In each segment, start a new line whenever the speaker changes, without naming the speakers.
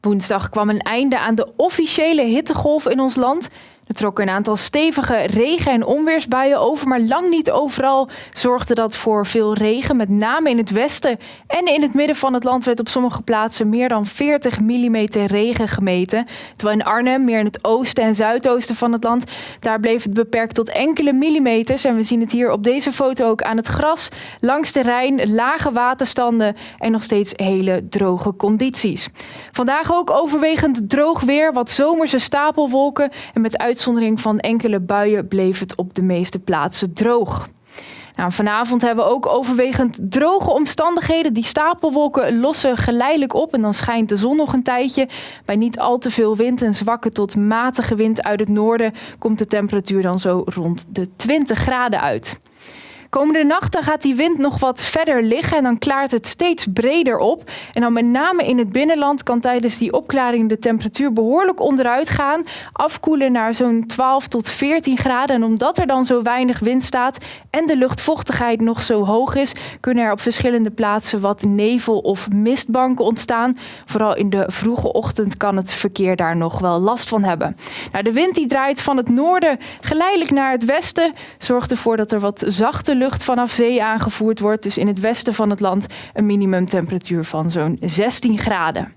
Woensdag kwam een einde aan de officiële hittegolf in ons land. Er trokken een aantal stevige regen- en onweersbuien over, maar lang niet overal zorgde dat voor veel regen. Met name in het westen en in het midden van het land werd op sommige plaatsen meer dan 40 mm regen gemeten. Terwijl in Arnhem, meer in het oosten en zuidoosten van het land, daar bleef het beperkt tot enkele millimeters. En we zien het hier op deze foto ook aan het gras, langs de Rijn, lage waterstanden en nog steeds hele droge condities. Vandaag ook overwegend droog weer, wat zomerse stapelwolken en met uit uitzondering van enkele buien bleef het op de meeste plaatsen droog. Nou, vanavond hebben we ook overwegend droge omstandigheden. Die stapelwolken lossen geleidelijk op en dan schijnt de zon nog een tijdje. Bij niet al te veel wind en zwakke tot matige wind uit het noorden komt de temperatuur dan zo rond de 20 graden uit. Komende nachten gaat die wind nog wat verder liggen en dan klaart het steeds breder op. En dan met name in het binnenland kan tijdens die opklaring de temperatuur behoorlijk onderuit gaan. Afkoelen naar zo'n 12 tot 14 graden. En omdat er dan zo weinig wind staat en de luchtvochtigheid nog zo hoog is, kunnen er op verschillende plaatsen wat nevel- of mistbanken ontstaan. Vooral in de vroege ochtend kan het verkeer daar nog wel last van hebben. Nou, de wind die draait van het noorden geleidelijk naar het westen, zorgt ervoor dat er wat zachte lucht vanaf zee aangevoerd wordt. Dus in het westen van het land een minimumtemperatuur van zo'n 16 graden.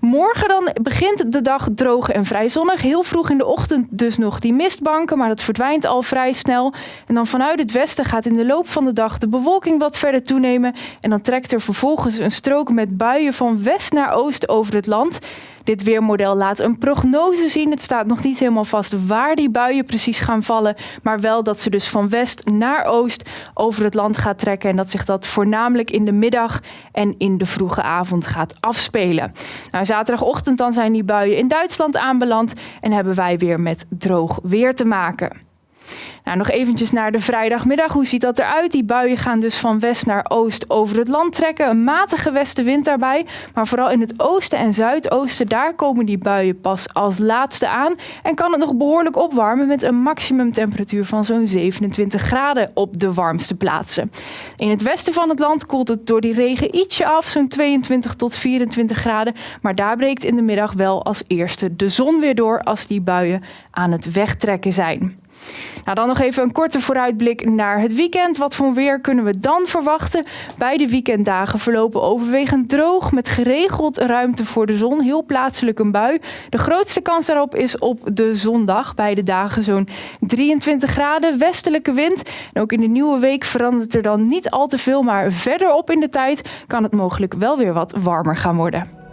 Morgen dan begint de dag droog en vrij zonnig. Heel vroeg in de ochtend dus nog die mistbanken, maar dat verdwijnt al vrij snel. En dan vanuit het westen gaat in de loop van de dag de bewolking wat verder toenemen. En dan trekt er vervolgens een strook met buien van west naar oost over het land. Dit weermodel laat een prognose zien. Het staat nog niet helemaal vast waar die buien precies gaan vallen, maar wel dat ze dus van west naar oost over het land gaat trekken en dat zich dat voornamelijk in de middag en in de vroege avond gaat afspelen. Nou, zaterdagochtend dan zijn die buien in Duitsland aanbeland en hebben wij weer met droog weer te maken. Nou, nog eventjes naar de vrijdagmiddag. Hoe ziet dat eruit? Die buien gaan dus van west naar oost over het land trekken. Een matige westenwind daarbij. Maar vooral in het oosten en zuidoosten, daar komen die buien pas als laatste aan. En kan het nog behoorlijk opwarmen met een maximumtemperatuur van zo'n 27 graden op de warmste plaatsen. In het westen van het land koelt het door die regen ietsje af, zo'n 22 tot 24 graden. Maar daar breekt in de middag wel als eerste de zon weer door als die buien aan het wegtrekken zijn. Nou, dan nog even een korte vooruitblik naar het weekend. Wat voor weer kunnen we dan verwachten? Beide weekenddagen verlopen overwegend droog met geregeld ruimte voor de zon. Heel plaatselijk een bui. De grootste kans daarop is op de zondag. Beide dagen zo'n 23 graden, westelijke wind. En ook in de nieuwe week verandert er dan niet al te veel, maar verderop in de tijd kan het mogelijk wel weer wat warmer gaan worden.